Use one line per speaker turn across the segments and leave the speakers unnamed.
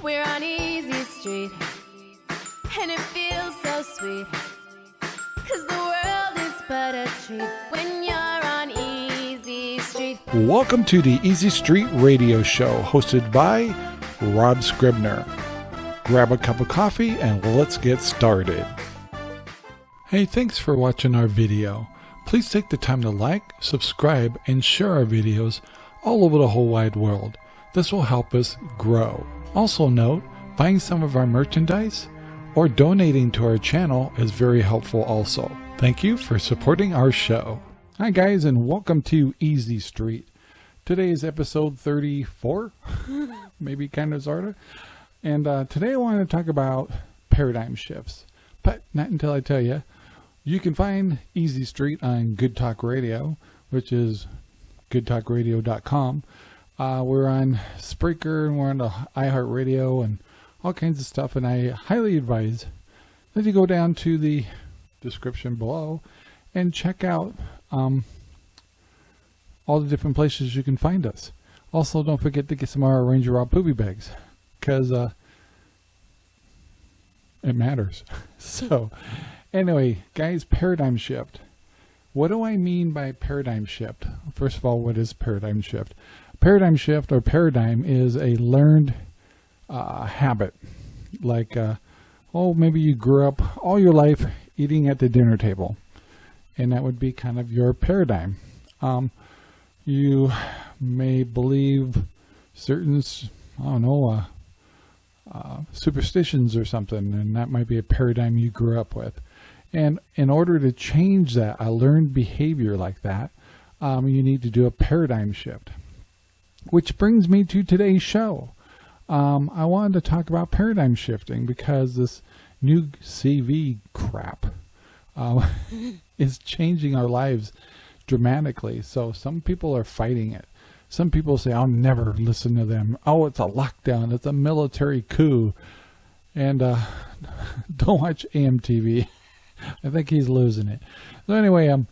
We're on Easy Street, and it feels so sweet. Cause the world is but a treat when you're on Easy Street.
Welcome to the Easy Street Radio Show, hosted by Rob Scribner. Grab a cup of coffee and let's get started. Hey, thanks for watching our video. Please take the time to like, subscribe, and share our videos all over the whole wide world. This will help us grow. Also note, buying some of our merchandise or donating to our channel is very helpful also. Thank you for supporting our show. Hi guys and welcome to Easy Street. Today is episode 34, maybe kind of of. And uh, today I want to talk about paradigm shifts. But not until I tell you, you can find Easy Street on Good Talk Radio, which is goodtalkradio.com. Uh, we're on Spreaker and we're on the iHeartRadio and all kinds of stuff. And I highly advise that you go down to the description below and check out um, all the different places you can find us. Also, don't forget to get some of our Ranger Rob poopy bags because uh, it matters. so, anyway, guys, paradigm shift. What do I mean by paradigm shift? First of all, what is paradigm shift? Paradigm shift or paradigm is a learned uh, habit. Like, uh, oh, maybe you grew up all your life eating at the dinner table. And that would be kind of your paradigm. Um, you may believe certain, I don't know, uh, uh, superstitions or something, and that might be a paradigm you grew up with. And in order to change that, a learned behavior like that, um, you need to do a paradigm shift. Which brings me to today's show. Um, I wanted to talk about paradigm shifting because this new CV crap uh, is changing our lives dramatically. So some people are fighting it. Some people say, I'll never listen to them. Oh, it's a lockdown. It's a military coup. And uh, don't watch AMTV. I think he's losing it. So anyway, um,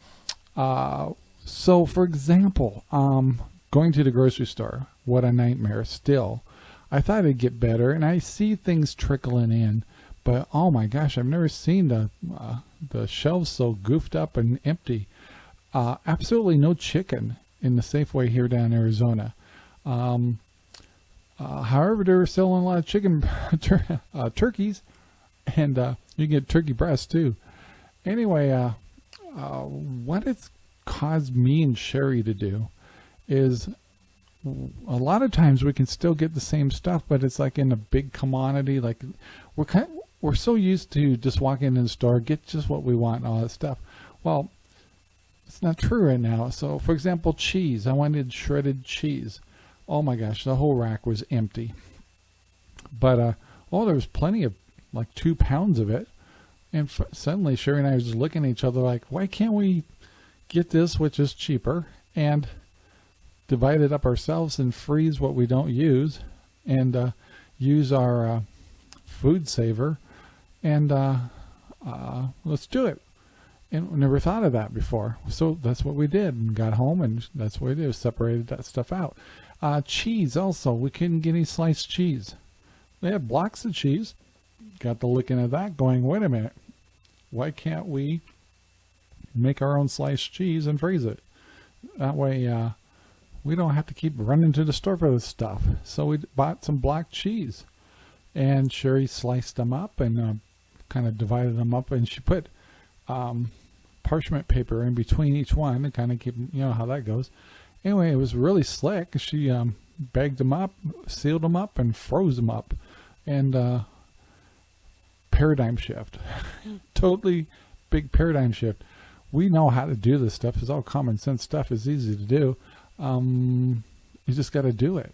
uh, so for example, um, going to the grocery store, what a nightmare still. I thought it'd get better, and I see things trickling in, but oh my gosh, I've never seen the uh, the shelves so goofed up and empty. Uh, absolutely no chicken in the Safeway here down in Arizona. Um, uh, however, they're selling a lot of chicken tur uh, turkeys, and uh, you can get turkey breasts too. Anyway, uh, uh, what it's caused me and Sherry to do is a lot of times we can still get the same stuff, but it's like in a big commodity. Like we're kind, we're so used to just walking in the store, get just what we want, and all that stuff. Well, it's not true right now. So, for example, cheese. I wanted shredded cheese. Oh my gosh, the whole rack was empty. But uh, oh, there was plenty of like two pounds of it. And suddenly Sherry and I were just looking at each other like, why can't we get this, which is cheaper, and divide it up ourselves and freeze what we don't use and uh, use our uh, food saver and uh, uh let's do it. And we never thought of that before. So that's what we did and got home and that's what we did, separated that stuff out. Uh, cheese also, we couldn't get any sliced cheese. They had blocks of cheese. Got the looking at that going, wait a minute, why can't we make our own sliced cheese and freeze it? That way uh, we don't have to keep running to the store for this stuff. So we bought some block cheese and Sherry sliced them up and uh, kind of divided them up and she put um, parchment paper in between each one and kind of keep, you know how that goes. Anyway, it was really slick. She um, bagged them up, sealed them up, and froze them up. And uh, paradigm shift. totally big paradigm shift. We know how to do this stuff. It's all common sense stuff. It's easy to do. Um, you just got to do it.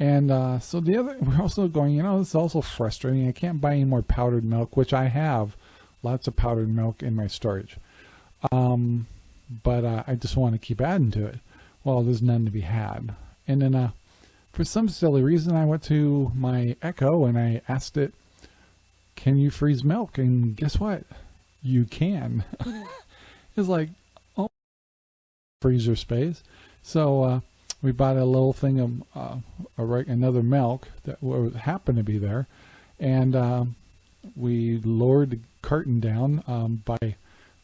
And uh, so the other, we're also going, you know, it's also frustrating. I can't buy any more powdered milk, which I have lots of powdered milk in my storage. Um, but uh, I just want to keep adding to it. Well, there's none to be had. And then uh, for some silly reason, I went to my Echo and I asked it, can you freeze milk? And guess what? You can. it's like, oh, freezer space. So uh, we bought a little thing of uh, a, another milk that happened to be there, and uh, we lowered the carton down um, by a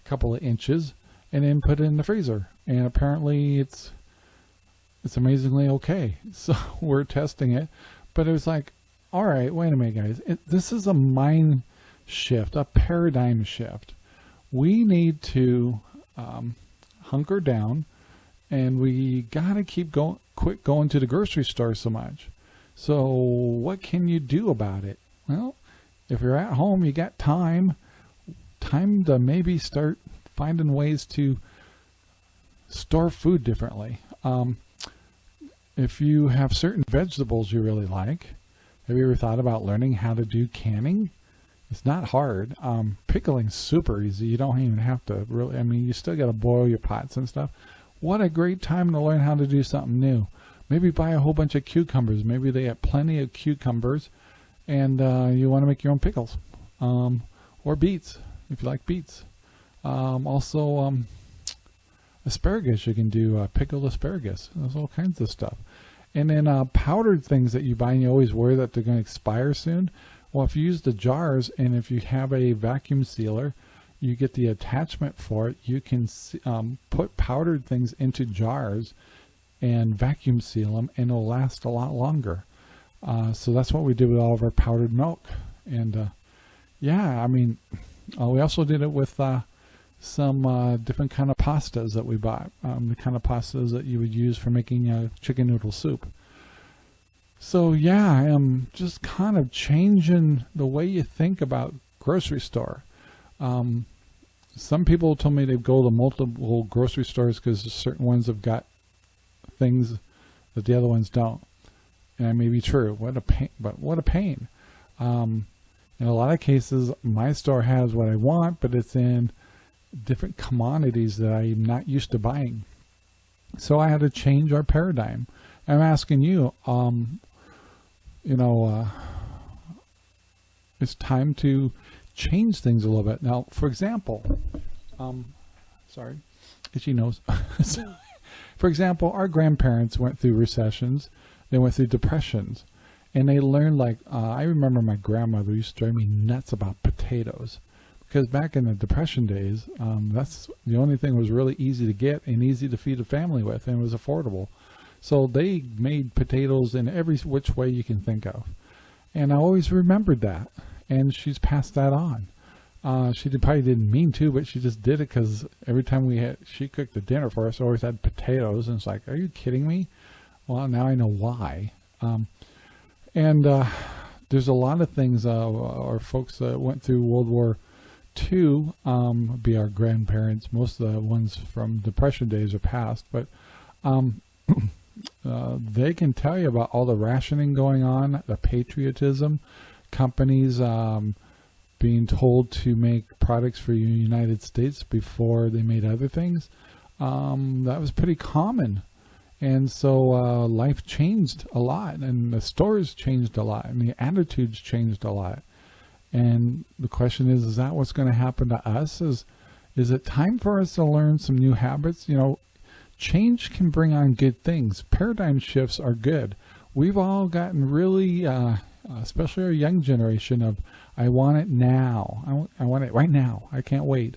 couple of inches, and then put it in the freezer. And apparently, it's it's amazingly okay. So we're testing it, but it was like, all right, wait a minute, guys. It, this is a mind shift, a paradigm shift. We need to um, hunker down and we got to keep going, quit going to the grocery store so much. So what can you do about it? Well, if you're at home, you got time, time to maybe start finding ways to store food differently. Um, if you have certain vegetables you really like, have you ever thought about learning how to do canning? It's not hard. Um, pickling's super easy. You don't even have to really, I mean, you still got to boil your pots and stuff. What a great time to learn how to do something new. Maybe buy a whole bunch of cucumbers. Maybe they have plenty of cucumbers and uh, you want to make your own pickles. Um, or beets, if you like beets. Um, also, um, asparagus, you can do uh, pickled asparagus. There's all kinds of stuff. And then uh, powdered things that you buy and you always worry that they're going to expire soon. Well, if you use the jars and if you have a vacuum sealer, you get the attachment for it. You can um, put powdered things into jars and vacuum seal them and it'll last a lot longer. Uh, so that's what we did with all of our powdered milk. And uh, yeah, I mean, uh, we also did it with uh, some uh, different kind of pastas that we bought. Um, the kind of pastas that you would use for making a chicken noodle soup. So yeah, I am just kind of changing the way you think about grocery store. Um, some people told me they go to multiple grocery stores because certain ones have got things that the other ones don't. And that may be true. What a pain! But what a pain. Um, in a lot of cases, my store has what I want, but it's in different commodities that I'm not used to buying. So I had to change our paradigm. I'm asking you, um, you know, uh, it's time to change things a little bit. Now, for example, um, sorry, itchy nose. for example, our grandparents went through recessions, they went through depressions, and they learned like, uh, I remember my grandmother used to drive me nuts about potatoes. Because back in the depression days, um, that's the only thing was really easy to get and easy to feed a family with, and was affordable. So they made potatoes in every which way you can think of. And I always remembered that. And she's passed that on. Uh, she did, probably didn't mean to, but she just did it because every time we had, she cooked the dinner for us, always had potatoes. And it's like, are you kidding me? Well, now I know why. Um, and uh, there's a lot of things, uh, our folks that went through World War II, um, be our grandparents, most of the ones from Depression days are past, but um, Uh, they can tell you about all the rationing going on, the patriotism, companies um, being told to make products for the United States before they made other things. Um, that was pretty common. And so uh, life changed a lot, and the stores changed a lot, and the attitudes changed a lot. And the question is, is that what's going to happen to us? Is is it time for us to learn some new habits? You know, change can bring on good things. Paradigm shifts are good. We've all gotten really, uh, especially our young generation, of I want it now. I, I want it right now. I can't wait.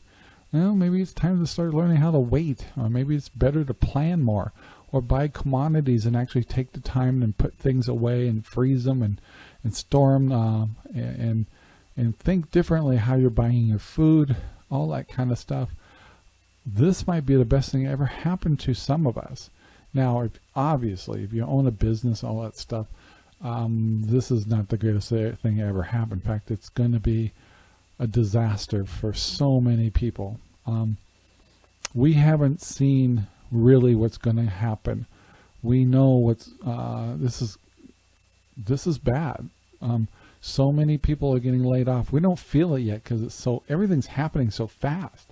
Well, maybe it's time to start learning how to wait, or maybe it's better to plan more, or buy commodities and actually take the time and put things away and freeze them and and store them uh, and and think differently how you're buying your food, all that kind of stuff this might be the best thing that ever happened to some of us. Now, if, obviously, if you own a business, all that stuff, um, this is not the greatest thing ever happened. In fact, it's going to be a disaster for so many people. Um, we haven't seen really what's going to happen. We know what's uh, this is this is bad. Um, so many people are getting laid off. We don't feel it yet because it's so everything's happening so fast.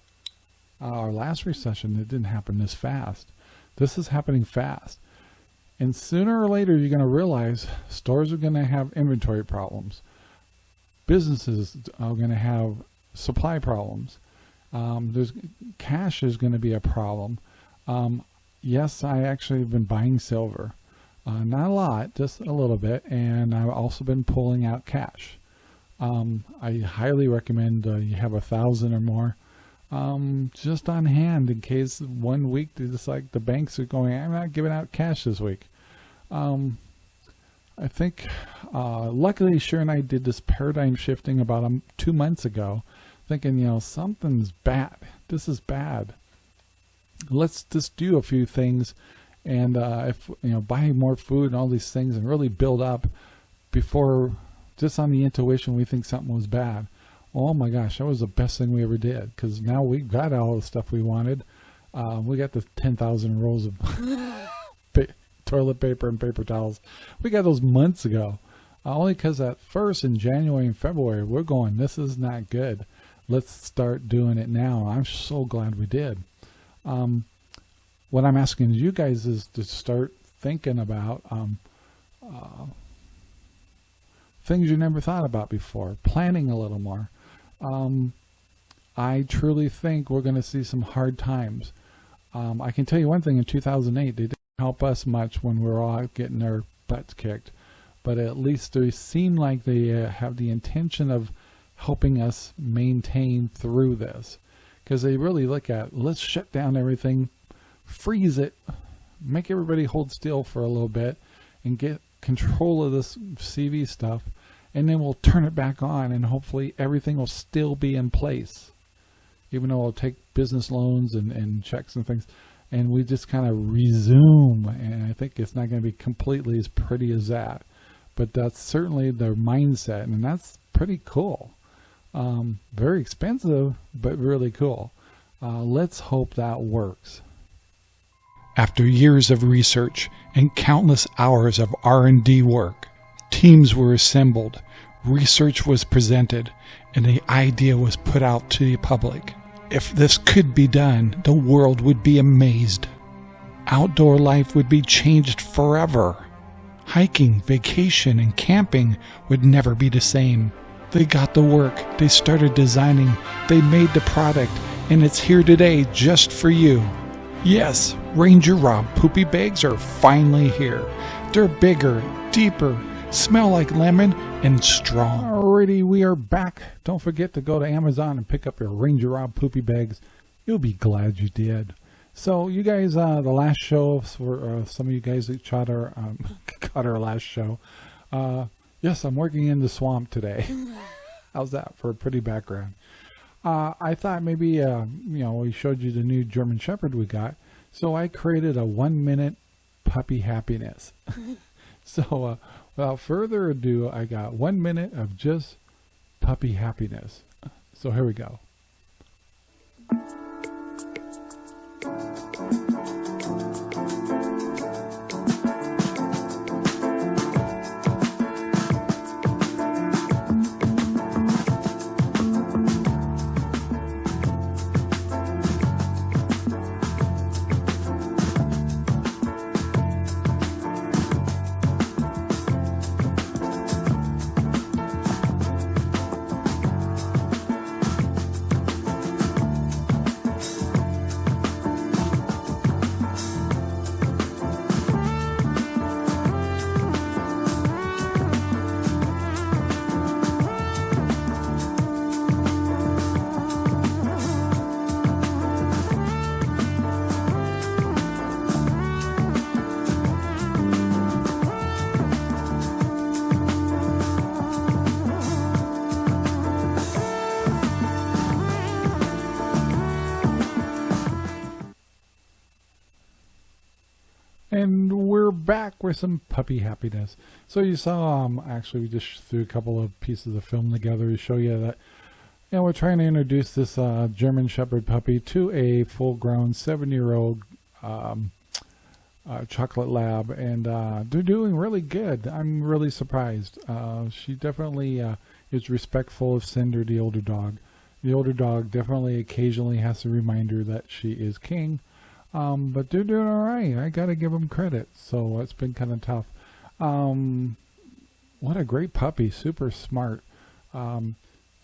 Uh, our last recession, it didn't happen this fast. This is happening fast. And sooner or later, you're going to realize stores are going to have inventory problems. Businesses are going to have supply problems. Um, there's cash is going to be a problem. Um, yes, I actually have been buying silver. Uh, not a lot, just a little bit, and I've also been pulling out cash. Um, I highly recommend uh, you have a thousand or more um, just on hand in case one week it's like the banks are going, I'm not giving out cash this week. Um, I think, uh, luckily Sher and I did this paradigm shifting about um, two months ago, thinking, you know, something's bad. This is bad. Let's just do a few things and uh, if you know buy more food and all these things and really build up before just on the intuition we think something was bad oh my gosh that was the best thing we ever did because now we got all the stuff we wanted. Uh, we got the 10,000 rolls of toilet paper and paper towels. We got those months ago uh, only because at first in January and February we're going this is not good. Let's start doing it now. I'm so glad we did. Um, what I'm asking you guys is to start thinking about um, uh, things you never thought about before, planning a little more. Um, I truly think we're going to see some hard times. Um, I can tell you one thing, in 2008, they didn't help us much when we were all getting our butts kicked, but at least they seem like they uh, have the intention of helping us maintain through this. Because they really look at let's shut down everything freeze it, make everybody hold still for a little bit and get control of this CV stuff and then we'll turn it back on and hopefully everything will still be in place even though it'll take business loans and, and checks and things. And we just kind of resume and I think it's not going to be completely as pretty as that. But that's certainly their mindset and that's pretty cool. Um, very expensive but really cool. Uh, let's hope that works. After years of research and countless hours of R&D work, teams were assembled, research was presented, and the idea was put out to the public. If this could be done, the world would be amazed. Outdoor life would be changed forever. Hiking, vacation, and camping would never be the same. They got the work, they started designing, they made the product, and it's here today just for you. Yes, Ranger Rob poopy bags are finally here. They're bigger, deeper, smell like lemon, and strong. Alrighty, we are back. Don't forget to go to Amazon and pick up your Ranger Rob poopy bags. You'll be glad you did. So you guys, uh, the last show for uh, some of you guys that caught our, um, caught our last show. Uh, yes, I'm working in the swamp today. How's that for a pretty background? Uh, I thought maybe, uh, you know, we showed you the new German Shepherd we got. So I created a one minute puppy happiness. so uh, without further ado, I got one minute of just puppy happiness. So here we go. With some puppy happiness. So you saw, um, actually we just threw a couple of pieces of film together to show you that, you know, we're trying to introduce this uh, German Shepherd puppy to a full-grown seven-year-old um, uh, chocolate lab, and uh, they're doing really good. I'm really surprised. Uh, she definitely uh, is respectful of Cinder, the older dog. The older dog definitely occasionally has to remind her that she is king, um, but they're doing all right. I got to give them credit. So it's been kind of tough. Um, what a great puppy. Super smart. Um,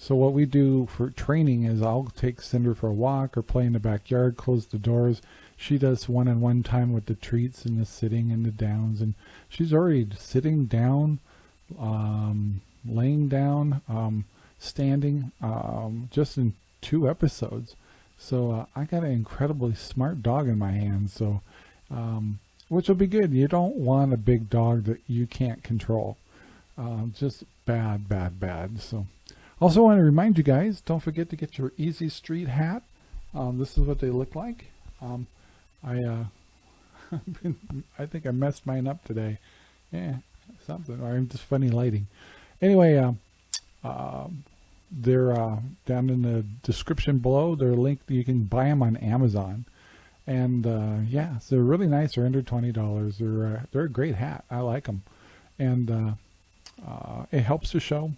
So what we do for training is I'll take Cinder for a walk or play in the backyard, close the doors. She does one-on-one time with the treats and the sitting and the downs, and she's already sitting down, um, laying down, um, standing, um, just in two episodes. So uh, I got an incredibly smart dog in my hands. So, um, which will be good. You don't want a big dog that you can't control. Uh, just bad, bad, bad. So, also want to remind you guys, don't forget to get your Easy Street hat. Um, this is what they look like. Um, I, uh, I think I messed mine up today. Yeah, something. Or I'm just funny lighting. Anyway, uh, they're uh, down in the description below. They're linked. You can buy them on Amazon. And uh, yeah, so they're really nice. They're under twenty dollars. They're uh, they're a great hat. I like them, and uh, uh, it helps the show.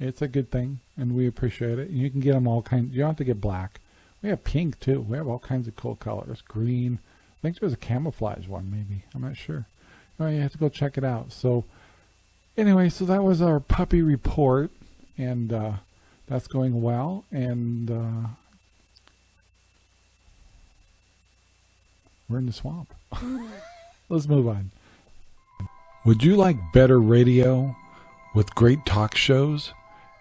It's a good thing, and we appreciate it. You can get them all kinds. You don't have to get black. We have pink too. We have all kinds of cool colors. Green. I think there was a camouflage one, maybe. I'm not sure. Anyway, you have to go check it out. So, anyway, so that was our puppy report, and uh, that's going well. And uh, we're in the swamp. Let's move on. Would you like better radio with great talk shows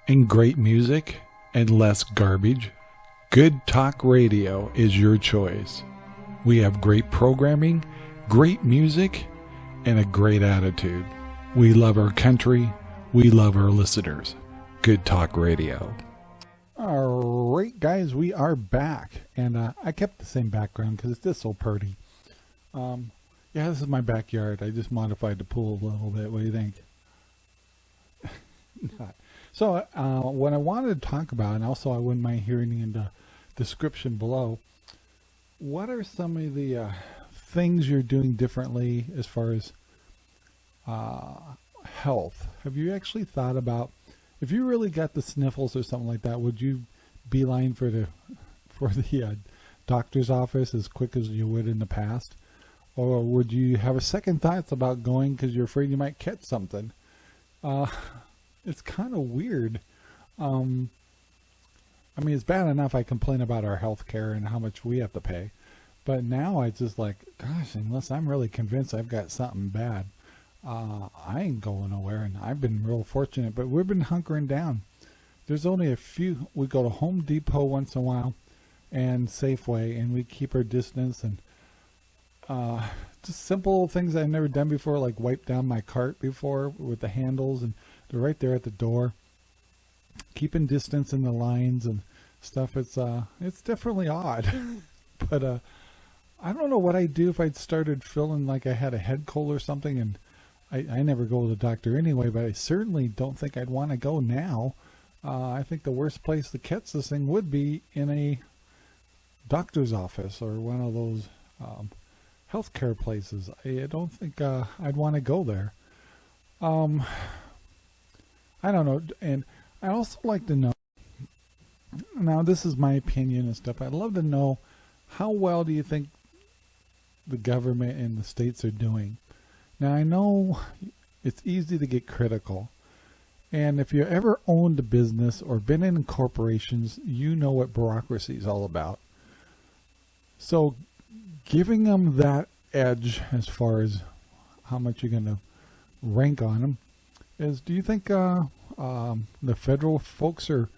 and great music and less garbage? Good Talk Radio is your choice. We have great programming, great music, and a great attitude. We love our country. We love our listeners. Good Talk Radio. All right, guys, we are back. And uh, I kept the same background because it's just so pretty. Um, yeah, this is my backyard. I just modified the pool a little bit. What do you think? so, uh, what I wanted to talk about, and also I wouldn't mind hearing in the description below, what are some of the uh, things you're doing differently as far as uh, health? Have you actually thought about if you really got the sniffles or something like that, would you beeline for the for the uh, doctor's office as quick as you would in the past? Or would you have a second thoughts about going because you're afraid you might catch something? Uh, it's kind of weird. Um, I mean, it's bad enough I complain about our health care and how much we have to pay. But now I just like, gosh, unless I'm really convinced I've got something bad, uh, I ain't going nowhere. And I've been real fortunate, but we've been hunkering down. There's only a few. We go to Home Depot once in a while and Safeway, and we keep our distance and uh, just simple things I've never done before, like wipe down my cart before with the handles, and they're right there at the door. Keeping distance in the lines and stuff. It's uh, it's definitely odd, but uh, I don't know what I'd do if I'd started feeling like I had a head cold or something, and I, I never go to the doctor anyway. But I certainly don't think I'd want to go now. Uh, I think the worst place to catch this thing would be in a doctor's office or one of those um, healthcare places. I don't think uh, I'd want to go there. Um, I don't know, and I also like to know. Now, this is my opinion and stuff. I'd love to know how well do you think the government and the states are doing. Now, I know it's easy to get critical. And if you ever owned a business or been in corporations, you know what bureaucracy is all about. So giving them that edge as far as how much you're going to rank on them is do you think uh, um, the federal folks are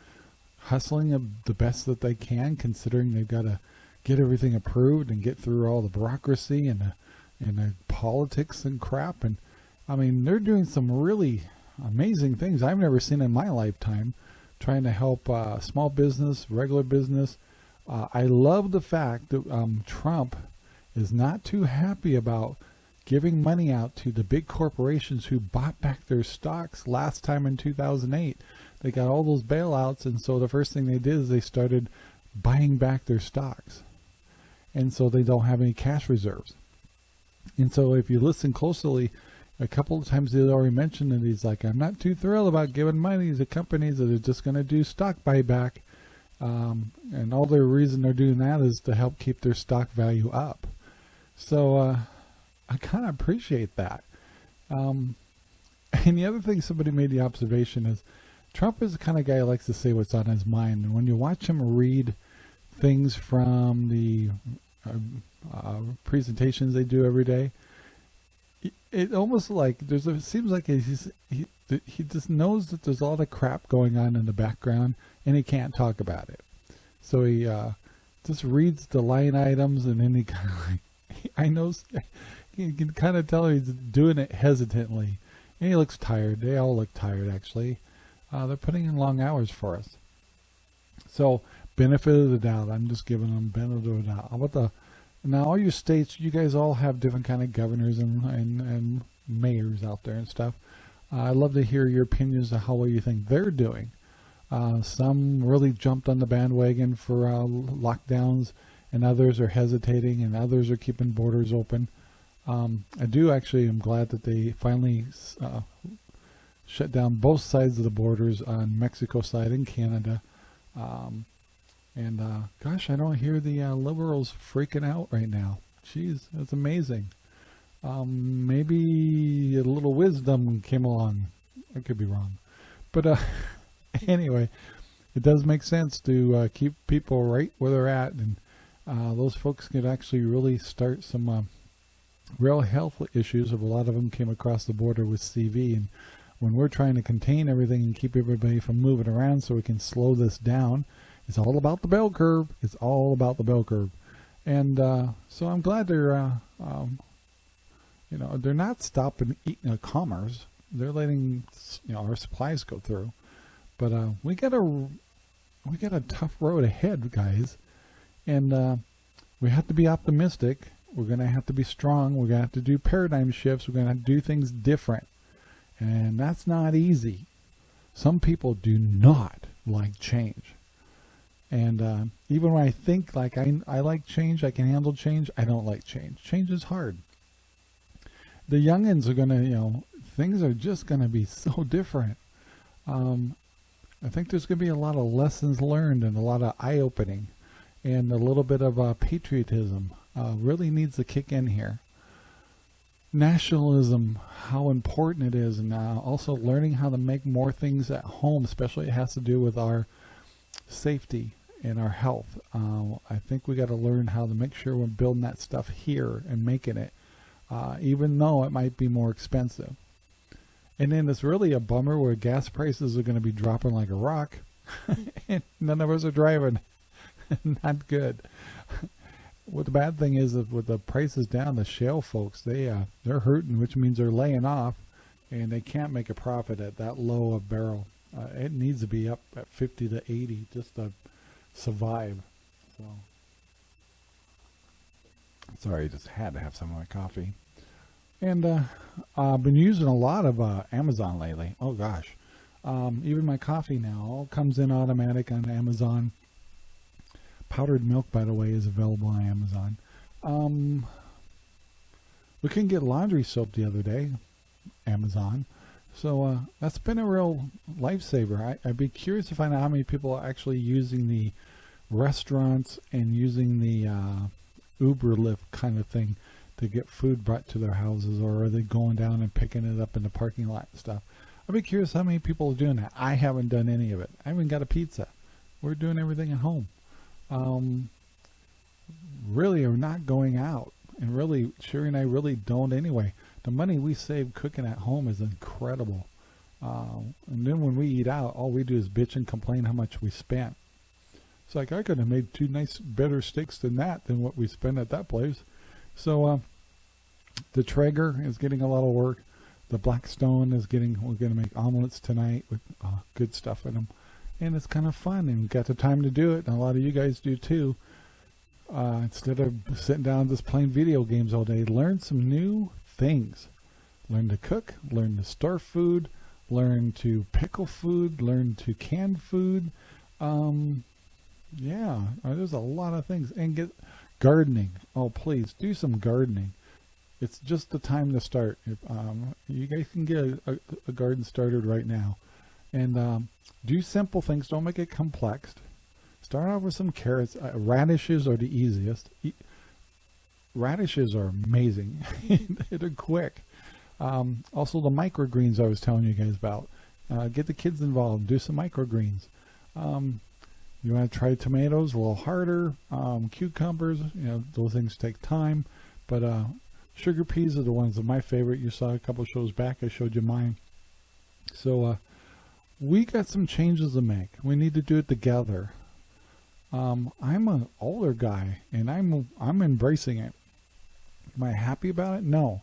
hustling the best that they can considering they've got to get everything approved and get through all the bureaucracy and the, and the politics and crap and I mean they're doing some really amazing things I've never seen in my lifetime trying to help uh, small business regular business uh, I love the fact that um, Trump is not too happy about giving money out to the big corporations who bought back their stocks last time in 2008. They got all those bailouts, and so the first thing they did is they started buying back their stocks. And so they don't have any cash reserves. And so if you listen closely, a couple of times they already mentioned that he's like, I'm not too thrilled about giving money to companies that are just going to do stock buyback. Um, and all the reason they're doing that is to help keep their stock value up. So uh, I kind of appreciate that. Um, and the other thing somebody made the observation is Trump is the kind of guy who likes to say what's on his mind. And when you watch him read things from the uh, uh, presentations they do every day, it, it almost like there's a, it seems like he's he he just knows that there's a lot of crap going on in the background and he can't talk about it. So he uh, just reads the line items and then he kind of like I know you can kind of tell he's doing it hesitantly. And he looks tired. They all look tired actually. Uh, they're putting in long hours for us. So benefit of the doubt. I'm just giving them benefit of the doubt. How about the now all your states? You guys all have different kind of governors and and, and mayors out there and stuff. Uh, I'd love to hear your opinions of how well you think they're doing. Uh, some really jumped on the bandwagon for uh, lockdowns, and others are hesitating, and others are keeping borders open. Um, I do actually am glad that they finally uh, shut down both sides of the borders on Mexico side and Canada. Um, and uh, gosh, I don't hear the uh, liberals freaking out right now. Jeez, that's amazing. Um, maybe a little wisdom came along. I could be wrong. But uh, anyway, it does make sense to uh, keep people right where they're at. And uh, those folks could actually really start some uh, real health issues. If a lot of them came across the border with CV. And when we're trying to contain everything and keep everybody from moving around so we can slow this down, it's all about the bell curve. It's all about the bell curve. And uh, so I'm glad they're uh, um, you know, they're not stopping eating commerce. They're letting you know our supplies go through. But uh, we got a we got a tough road ahead, guys, and uh, we have to be optimistic. We're gonna have to be strong. We're gonna have to do paradigm shifts. We're gonna do things different, and that's not easy. Some people do not like change. And uh, even when I think like I, I like change, I can handle change, I don't like change. Change is hard the youngins are gonna, you know, things are just gonna be so different. Um, I think there's gonna be a lot of lessons learned and a lot of eye-opening, and a little bit of uh, patriotism uh, really needs to kick in here. Nationalism, how important it is, and uh, also learning how to make more things at home, especially it has to do with our safety and our health. Uh, I think we got to learn how to make sure we're building that stuff here and making it uh, even though it might be more expensive. And then it's really a bummer where gas prices are going to be dropping like a rock, and none of us are driving. Not good. what the bad thing is, is with the prices down, the shale folks they uh, they're hurting, which means they're laying off, and they can't make a profit at that low a barrel. Uh, it needs to be up at 50 to 80 just to survive. So. Sorry, I just had to have some of my coffee. And uh, I've been using a lot of uh, Amazon lately. Oh gosh. Um, even my coffee now all comes in automatic on Amazon. Powdered milk, by the way, is available on Amazon. Um, we couldn't get laundry soap the other day, Amazon. So uh, that's been a real lifesaver. I, would be curious to find out how many people are actually using the restaurants and using the uh, Uber Lyft kind of thing to get food brought to their houses, or are they going down and picking it up in the parking lot and stuff? I'd be curious how many people are doing that. I haven't done any of it. I haven't got a pizza. We're doing everything at home. Um, really are not going out. And really, Sherry and I really don't anyway. The money we save cooking at home is incredible. Uh, and then when we eat out, all we do is bitch and complain how much we spent. It's like, I could have made two nice, better steaks than that, than what we spent at that place. So, uh, the Traeger is getting a lot of work. The Blackstone is getting, we're going to make omelets tonight with uh, good stuff in them. And it's kind of fun and got the time to do it. And a lot of you guys do too. Uh, instead of sitting down just playing video games all day, learn some new things. Learn to cook, learn to store food, learn to pickle food, learn to can food. Um, yeah, uh, there's a lot of things. And get gardening. Oh, please do some gardening it's just the time to start. If, um, you guys can get a, a, a, garden started right now. And um, do simple things. Don't make it complex. Start off with some carrots. Uh, radishes are the easiest. Radishes are amazing. They're quick. Um, also the microgreens I was telling you guys about. Uh, get the kids involved. Do some microgreens. Um, you want to try tomatoes a little harder. Um, cucumbers, you know, those things take time. But uh, sugar peas are the ones that my favorite. You saw a couple shows back. I showed you mine. So uh, we got some changes to make. We need to do it together. Um, I'm an older guy, and I'm I'm embracing it. Am I happy about it? No.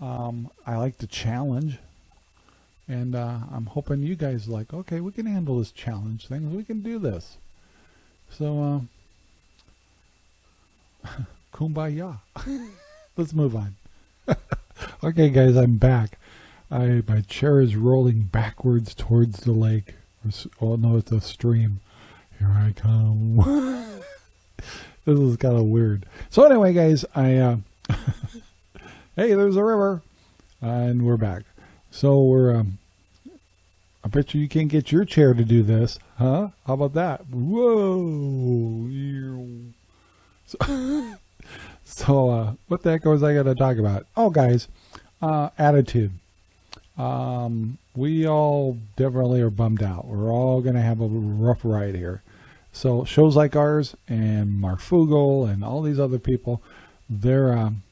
Um, I like the challenge, and uh, I'm hoping you guys like. Okay, we can handle this challenge thing. We can do this. So, uh, kumbaya. Let's move on. okay, guys, I'm back. I my chair is rolling backwards towards the lake. Oh no, it's a stream. Here I come. this is kind of weird. So anyway, guys, I uh, hey, there's a river, and we're back. So we're um, I bet you you can't get your chair to do this, huh? How about that? Whoa! So, so uh, what the heck was I going to talk about? Oh, guys, uh, attitude. Um, we all definitely are bummed out. We're all going to have a rough ride here. So shows like ours and Mark Fugel and all these other people, they're um,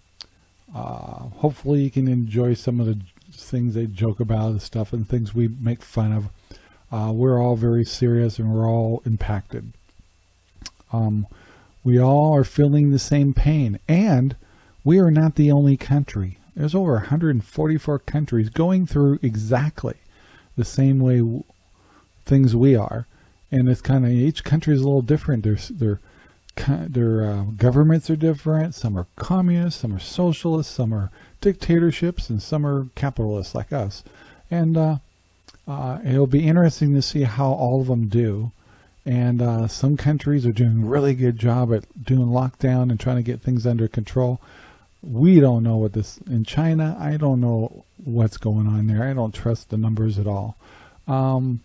uh, hopefully you can enjoy some of the things they joke about, the stuff and things we make fun of. Uh, we're all very serious and we're all impacted. Um, we all are feeling the same pain and we are not the only country. There's over 144 countries going through exactly the same way things we are. And it's kind of, each country is a little different. Their, their, their uh, governments are different. Some are communist, some are socialist, some are dictatorships, and some are capitalists like us. And uh, uh, it'll be interesting to see how all of them do. And uh, some countries are doing a really good job at doing lockdown and trying to get things under control we don't know what this in China. I don't know what's going on there. I don't trust the numbers at all. Um,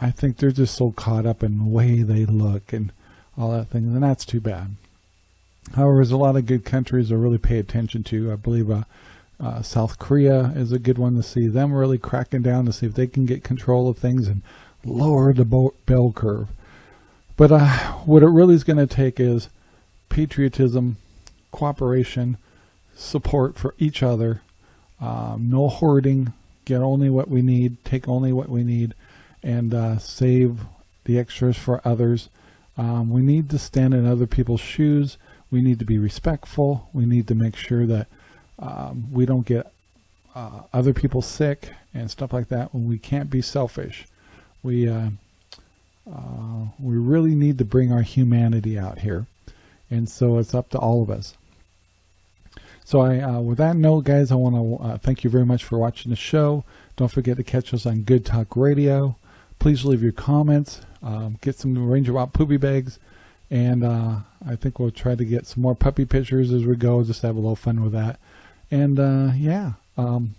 I think they're just so caught up in the way they look and all that thing, and that's too bad. However, there's a lot of good countries to really pay attention to. I believe uh, uh, South Korea is a good one to see them really cracking down to see if they can get control of things and lower the bell curve. But uh, what it really is going to take is patriotism, cooperation, support for each other, um, no hoarding, get only what we need, take only what we need, and uh, save the extras for others. Um, we need to stand in other people's shoes. We need to be respectful. We need to make sure that um, we don't get uh, other people sick and stuff like that. When we can't be selfish, we uh, uh we really need to bring our humanity out here. And so it's up to all of us. So I, uh, with that note, guys, I want to uh, thank you very much for watching the show. Don't forget to catch us on Good Talk Radio. Please leave your comments. Um, get some Ranger Wild poopy bags. And uh, I think we'll try to get some more puppy pictures as we go. Just have a little fun with that. And uh, yeah, um,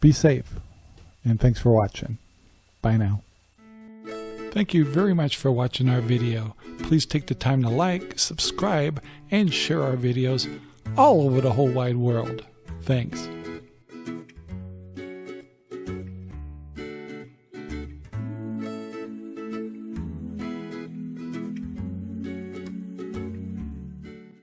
be safe. And thanks for watching. Bye now. Thank you very much for watching our video. Please take the time to like, subscribe, and share our videos all over the whole wide world. Thanks.